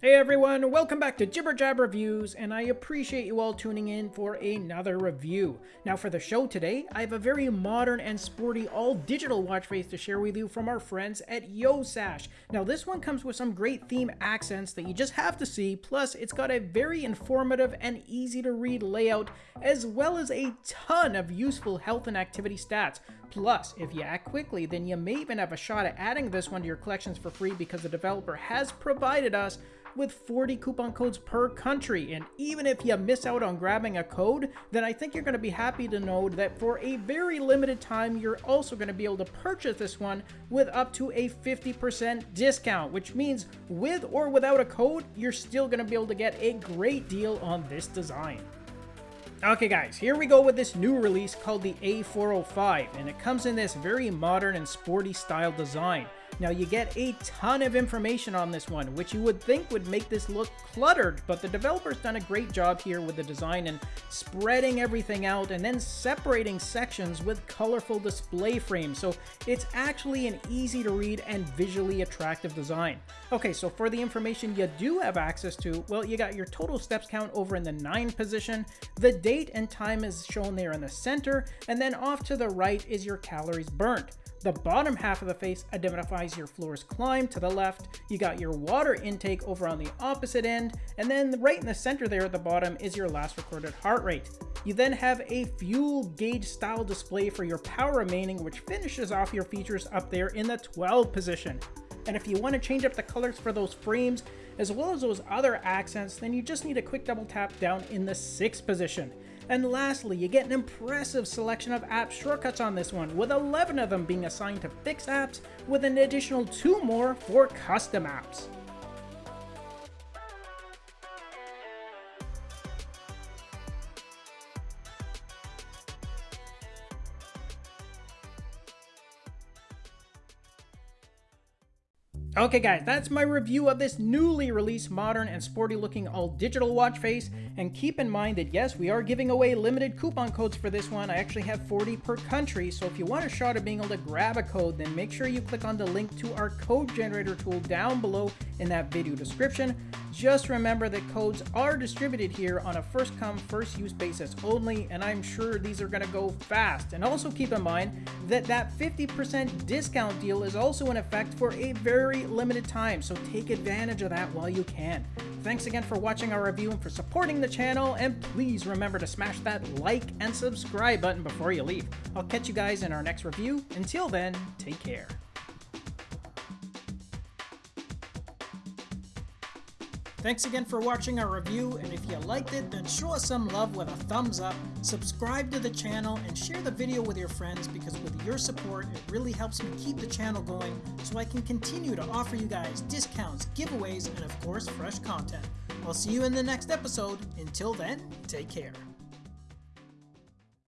Hey everyone, welcome back to Jibber Jab Reviews, and I appreciate you all tuning in for another review. Now for the show today, I have a very modern and sporty all-digital watch face to share with you from our friends at YoSash. Now this one comes with some great theme accents that you just have to see, plus it's got a very informative and easy to read layout, as well as a ton of useful health and activity stats. Plus, if you act quickly, then you may even have a shot at adding this one to your collections for free because the developer has provided us with 40 coupon codes per country. And even if you miss out on grabbing a code, then I think you're going to be happy to know that for a very limited time, you're also going to be able to purchase this one with up to a 50% discount, which means with or without a code, you're still going to be able to get a great deal on this design. Okay guys, here we go with this new release called the A405, and it comes in this very modern and sporty style design. Now you get a ton of information on this one, which you would think would make this look cluttered, but the developer's done a great job here with the design and spreading everything out and then separating sections with colorful display frames. So it's actually an easy to read and visually attractive design. Okay, so for the information you do have access to, well, you got your total steps count over in the 9 position, the date and time is shown there in the center, and then off to the right is your calories burnt. The bottom half of the face identifies your floors climbed to the left. You got your water intake over on the opposite end. And then right in the center there at the bottom is your last recorded heart rate. You then have a fuel gauge style display for your power remaining, which finishes off your features up there in the 12 position. And if you want to change up the colors for those frames, as well as those other accents, then you just need a quick double tap down in the 6th position. And lastly, you get an impressive selection of app shortcuts on this one, with 11 of them being assigned to fixed apps, with an additional 2 more for custom apps. Okay guys, that's my review of this newly released modern and sporty looking all digital watch face. And keep in mind that yes, we are giving away limited coupon codes for this one. I actually have 40 per country. So if you want a shot at being able to grab a code, then make sure you click on the link to our code generator tool down below in that video description. Just remember that codes are distributed here on a first come first use basis only and I'm sure these are going to go fast. And also keep in mind that that 50% discount deal is also in effect for a very limited time so take advantage of that while you can. Thanks again for watching our review and for supporting the channel and please remember to smash that like and subscribe button before you leave. I'll catch you guys in our next review. Until then, take care. Thanks again for watching our review, and if you liked it, then show us some love with a thumbs up, subscribe to the channel, and share the video with your friends because with your support, it really helps me keep the channel going so I can continue to offer you guys discounts, giveaways, and of course, fresh content. I'll see you in the next episode. Until then, take care.